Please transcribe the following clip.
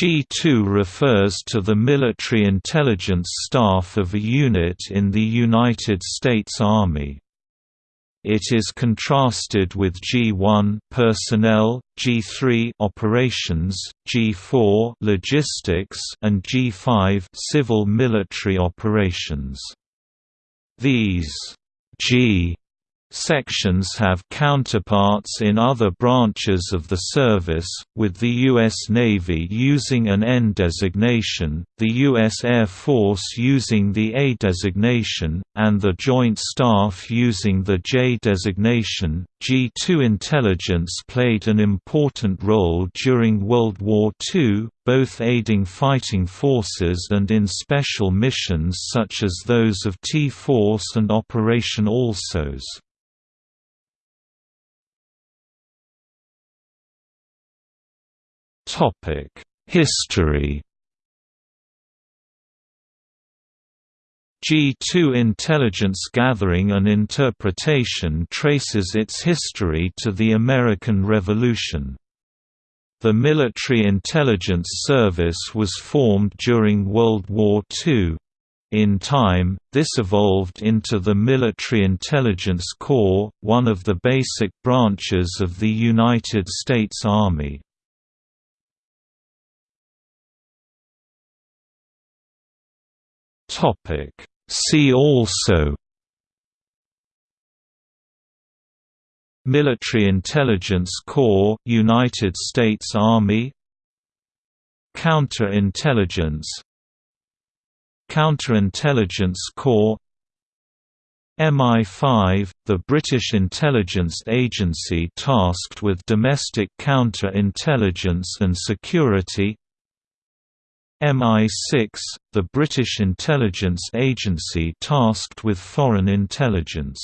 G2 refers to the military intelligence staff of a unit in the United States Army. It is contrasted with G1 personnel, G3 operations, G4 logistics and G5 civil military operations. These G Sections have counterparts in other branches of the service, with the U.S. Navy using an N designation, the U.S. Air Force using the A designation, and the Joint Staff using the J designation. G2 intelligence played an important role during World War II, both aiding fighting forces and in special missions such as those of T-Force and Operation ALSOS. History G2 intelligence gathering and interpretation traces its history to the American Revolution. The Military Intelligence Service was formed during World War II. In time, this evolved into the Military Intelligence Corps, one of the basic branches of the United States Army. Topic. See also Military Intelligence Corps United States Army Counterintelligence Counterintelligence Corps MI5, the British intelligence agency tasked with domestic counter-intelligence and security MI6, the British intelligence agency tasked with foreign intelligence